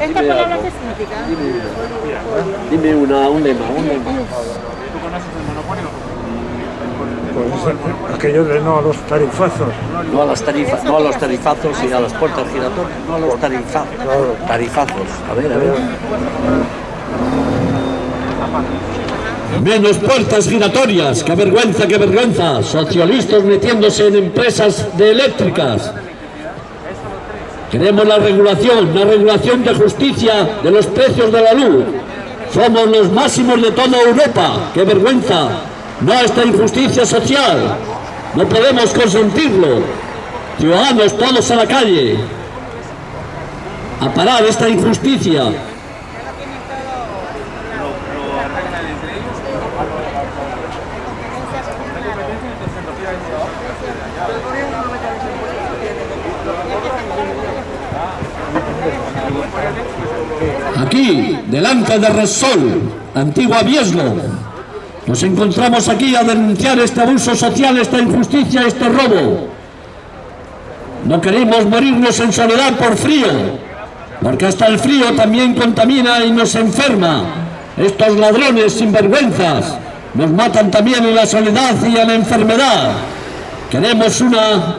¿Esta palabra qué significa? Dime una, un lema, un lema. ¿Tú conoces el monopolio? Pues aquello de no a los tarifazos. No a, las tarifas, no a los tarifazos y a las puertas giratorias, no a los tarifazos. Tarifazos. A ver, a ver. Menos puertas giratorias, qué vergüenza, qué vergüenza. Socialistas metiéndose en empresas de eléctricas. Queremos la regulación, la regulación de justicia de los precios de la luz. Somos los máximos de toda Europa, qué vergüenza. No a esta injusticia social. No podemos consentirlo. Ciudadanos todos a la calle. A parar esta injusticia. Aquí, delante de Resol, antigua Vieslo, nos encontramos aquí a denunciar este abuso social, esta injusticia, este robo. No queremos morirnos en soledad por frío, porque hasta el frío también contamina y nos enferma. Estos ladrones sinvergüenzas nos matan también en la soledad y en la enfermedad. Queremos una,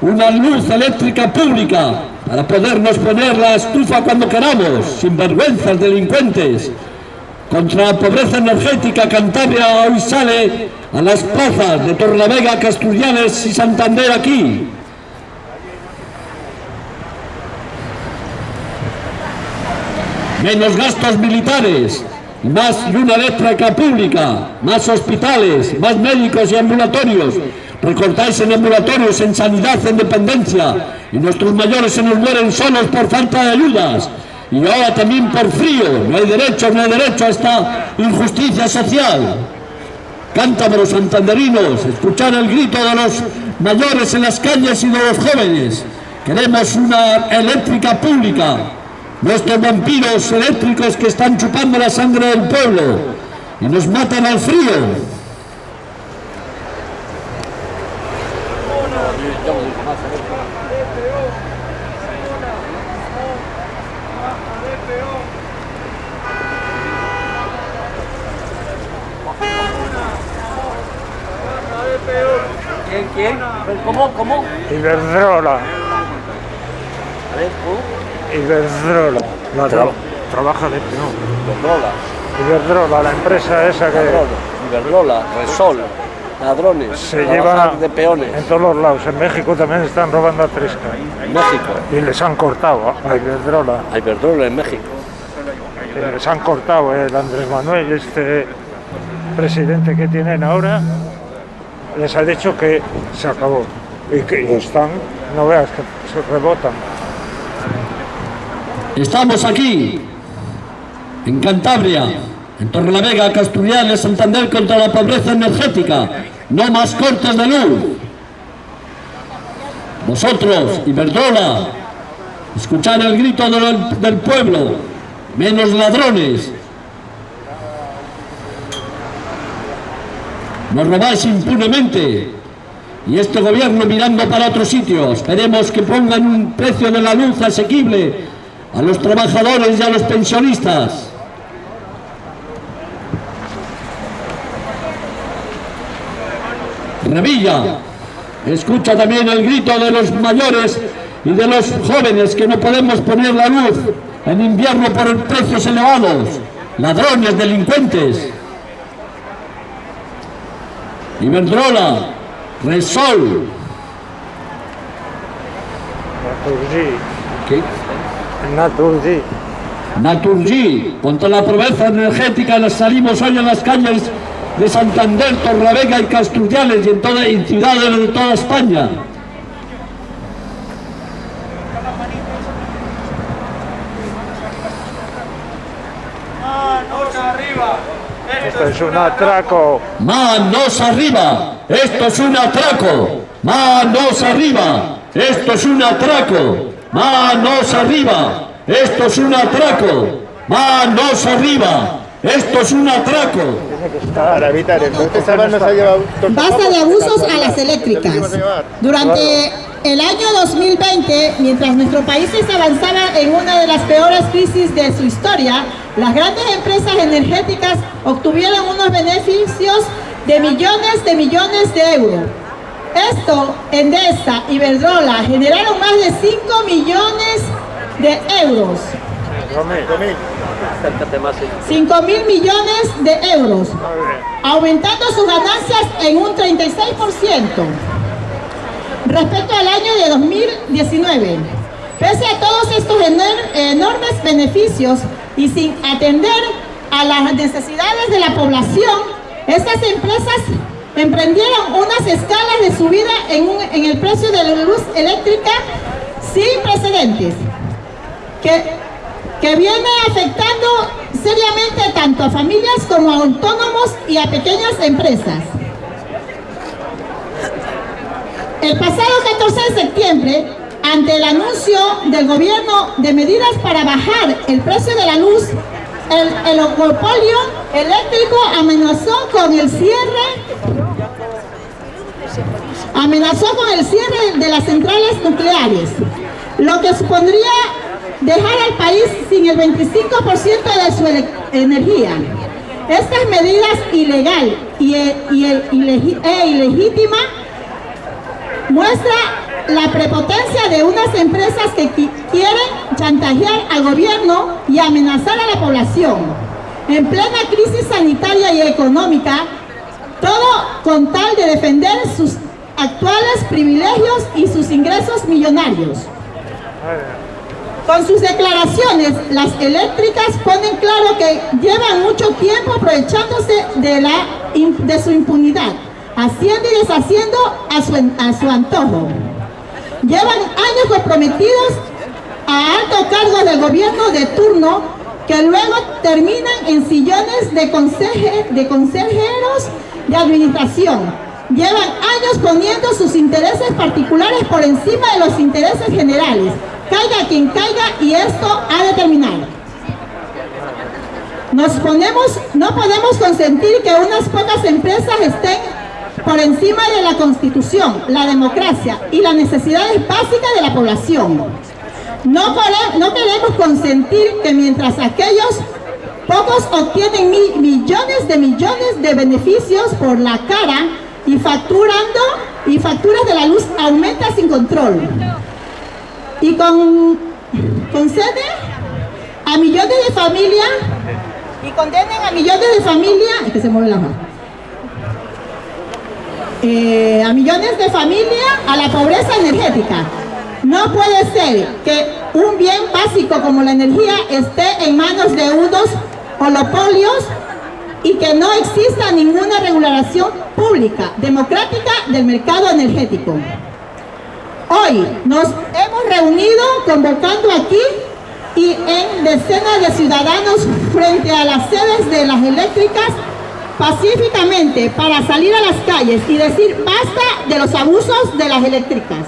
una luz eléctrica pública para podernos poner la estufa cuando queramos, sin vergüenzas delincuentes. Contra la pobreza energética, Cantabria hoy sale a las plazas de Torlavega, Castellanes y Santander aquí. Menos gastos militares, más luna eléctrica pública, más hospitales, más médicos y ambulatorios, recortáis en ambulatorios, en sanidad, en dependencia, y nuestros mayores se nos mueren solos por falta de ayudas, y ahora también por frío, no hay derecho, no hay derecho a esta injusticia social. Cántabros santanderinos, escuchar el grito de los mayores en las calles y de los jóvenes. Queremos una eléctrica pública, nuestros vampiros eléctricos que están chupando la sangre del pueblo y nos matan al frío. ¿Quién, quién? ¿Cómo, cómo? Iberdrola. A ver, ¿tú? Iberdrola. La tra- trabaja de peón. Iberdrola, Iberdrola, la empresa esa que Iberdrola, Resol, ladrones, se trabajar lleva de peones. en todos los lados. En México también están robando a Tresca. En México, Y les han cortado a Iberdrola. hay Iberdrola en México. Y les han cortado el Andrés Manuel, este presidente que tienen ahora, les ha dicho que se acabó. Y que están, no veas que se rebotan. Estamos aquí, en Cantabria, en Torrelavega, Castellanes, Santander contra la pobreza energética. No más cortes de luz. Vosotros, Iberdrola, escuchar el grito del pueblo. Menos ladrones. Nos robáis impunemente. Y este gobierno mirando para otro sitio. Esperemos que pongan un precio de la luz asequible a los trabajadores y a los pensionistas. Revilla, escucha también el grito de los mayores y de los jóvenes que no podemos poner la luz en invierno por precios elevados, ladrones, delincuentes. Iberdrola, Resol, Naturgy, ¿qué? Naturgy. Naturgy, contra la pobreza energética nos salimos hoy en las calles de Santander, Torlavega y Castellanes y en, toda, en ciudades de toda España. Esto es un atraco. Manos arriba, esto es un atraco. Manos arriba, esto es un atraco. Manos arriba, esto es un atraco. Manos arriba, Esto es un atraco. Para evitar entonces Saban nos ha llevado... Basta de abusos a las eléctricas. Durante el año 2020, mientras nuestro país se avanzaba en una de las peores crisis de su historia, las grandes empresas energéticas obtuvieron unos beneficios de millones de millones de euros. Esto, Endesa y Iberdrola generaron más de 5 millones de euros. 5 mil millones de euros, aumentando sus ganancias en un 36% respecto al año de 2019. Pese a todos estos enormes beneficios y sin atender a las necesidades de la población, estas empresas emprendieron unas escalas de subida en, en el precio de la luz eléctrica sin precedentes, que, que viene afectando seriamente tanto a familias como a autónomos y a pequeñas empresas. El pasado 14 de septiembre, ante el anuncio del gobierno de medidas para bajar el precio de la luz, el, el oligopolio eléctrico amenazó con el cierre amenazó con el cierre de las centrales nucleares, lo que supondría dejar al país sin el 25% de su energía. Estas medidas ilegal y, y, e ilegítima muestra la prepotencia de unas empresas que quieren chantajear al gobierno y amenazar a la población. En plena crisis sanitaria y económica, todo con tal de defender sus actuales privilegios y sus ingresos millonarios. Con sus declaraciones, las eléctricas ponen claro que llevan mucho tiempo aprovechándose de, la, de su impunidad, haciendo y deshaciendo a su, a su antojo. Llevan años comprometidos a alto cargo del gobierno de turno que luego terminan en sillones de consejeros de administración, llevan años poniendo sus intereses particulares por encima de los intereses generales. Caiga quien caiga y esto ha de terminar. Nos ponemos, no podemos consentir que unas pocas empresas estén por encima de la Constitución, la democracia y las necesidades básicas de la población. No, queremos consentir que mientras aquellos pocos obtienen millones de millones de beneficios por la cara y facturando y facturas de la luz aumenta sin control y con concede a millones de familias y condenen a millones de familias que se mueve la mano eh, a millones de familias a la pobreza energética no puede ser que un bien básico como la energía esté en manos de unos monopolios y que no exista ninguna regulación pública, democrática del mercado energético. Hoy nos hemos reunido convocando aquí y en decenas de ciudadanos frente a las sedes de las eléctricas pacíficamente para salir a las calles y decir basta de los abusos de las eléctricas.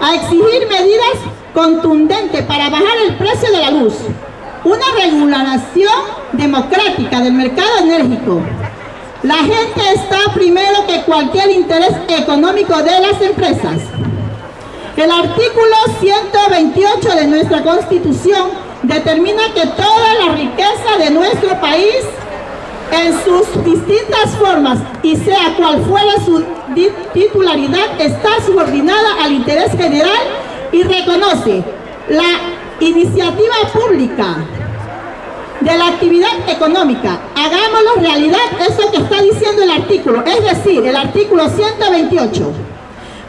A exigir medidas contundentes para bajar el precio de la luz, una regulación democrática del mercado enérgico. La gente está primero que cualquier interés económico de las empresas. El artículo 128 de nuestra Constitución determina que toda la riqueza de nuestro país en sus distintas formas y sea cual fuera su titularidad está subordinada al interés general y reconoce la iniciativa pública de la actividad económica. Hagámoslo realidad eso que está diciendo el artículo, es decir, el artículo 128.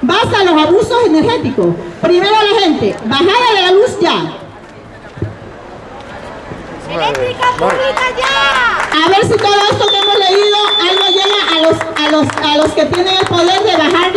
Basta los abusos energéticos. Primero la gente, bajada de la luz ya. ¡Eléctrica pública ya! A ver si todo esto que hemos leído algo llega a los, a los, a los que tienen el poder de bajar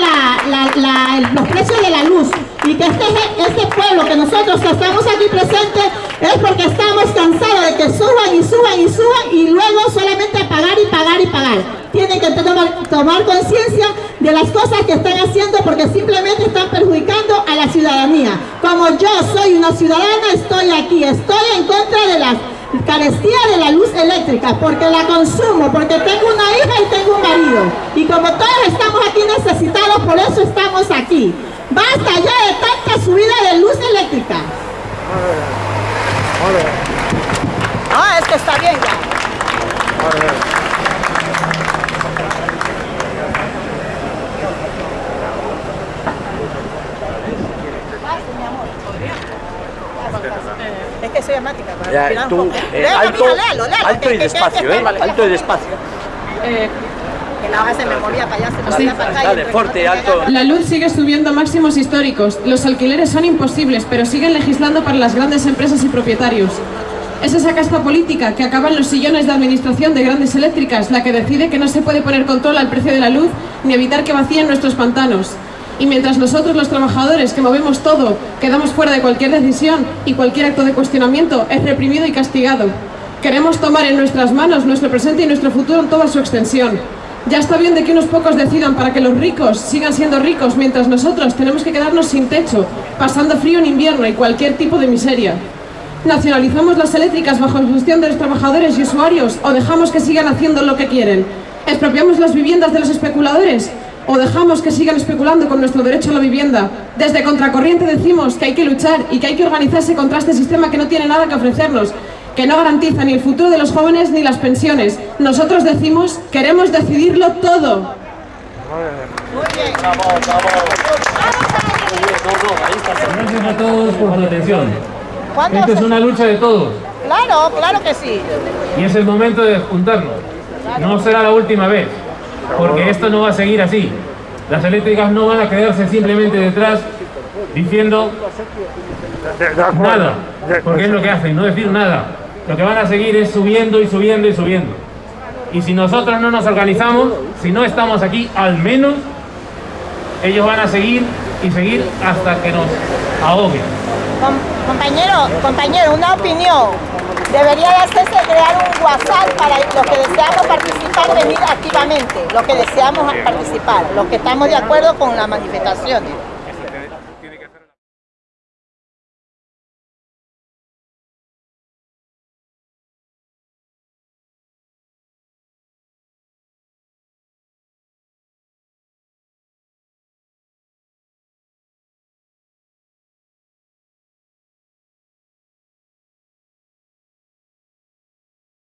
los precios de la luz y que este, este pueblo que nosotros que estamos aquí presentes es porque estamos cansados de que suban y suban y suban y luego solamente pagar y pagar y pagar. Tienen que tomar, tomar conciencia de las cosas que están haciendo porque simplemente están perjudicando a la ciudadanía. Como yo soy una ciudadana, estoy aquí, estoy en contra de las carestía de la luz eléctrica, porque la consumo, porque tengo una hija y tengo un marido. Y como todos estamos aquí necesitados, por eso estamos aquí. Basta ya de tanta subida de luz eléctrica. Ah, es que está bien ya. Es que soy amática. para Ya, tú, ¿eh? eh, alto, mija, alto que- y que- despacio, que- ¿eh? Alto y despacio. Que la hoja se me movía para allá, se me movía para acá. y Dale, entre fuerte, que no alto. tenía La luz sigue subiendo a máximos históricos. Los alquileres son imposibles, pero siguen legislando para las grandes empresas y propietarios. Es esa casta política que acaba en los sillones de administración de grandes eléctricas la que decide que no se puede poner control al precio de la luz ni evitar que vacíen nuestros pantanos. Y mientras nosotros, los trabajadores, que movemos todo, quedamos fuera de cualquier decisión y cualquier acto de cuestionamiento, es reprimido y castigado. Queremos tomar en nuestras manos nuestro presente y nuestro futuro en toda su extensión. Ya está bien de que unos pocos decidan para que los ricos sigan siendo ricos, mientras nosotros tenemos que quedarnos sin techo, pasando frío en invierno y cualquier tipo de miseria. ¿Nacionalizamos las eléctricas bajo la gestión de los trabajadores y usuarios o dejamos que sigan haciendo lo que quieren? ¿Expropiamos las viviendas de los especuladores o dejamos que sigan especulando con nuestro derecho a la vivienda? Desde Contracorriente decimos que hay que luchar y que hay que organizarse contra este sistema que no tiene nada que ofrecernos, que no garantiza ni el futuro de los jóvenes ni las pensiones. Nosotros decimos, queremos decidirlo todo. Gracias a todos por su atención. ¿Cuándo Esta es una lucha de todos Claro, claro que sí. y es el momento de juntarnos. No será la última vez, porque esto no va a seguir así. Las eléctricas no van a quedarse simplemente detrás diciendo nada, porque es lo que hacen, no decir nada. Lo que van a seguir es subiendo y subiendo y subiendo. Y si nosotros no nos organizamos, si no estamos aquí, al menos ellos van a seguir y seguir hasta que nos ahoguen. Com- compañero, compañero, una opinión. Debería de hacerse crear un WhatsApp para los que deseamos participar, venir activamente, los que deseamos participar, los que estamos de acuerdo con las manifestaciones.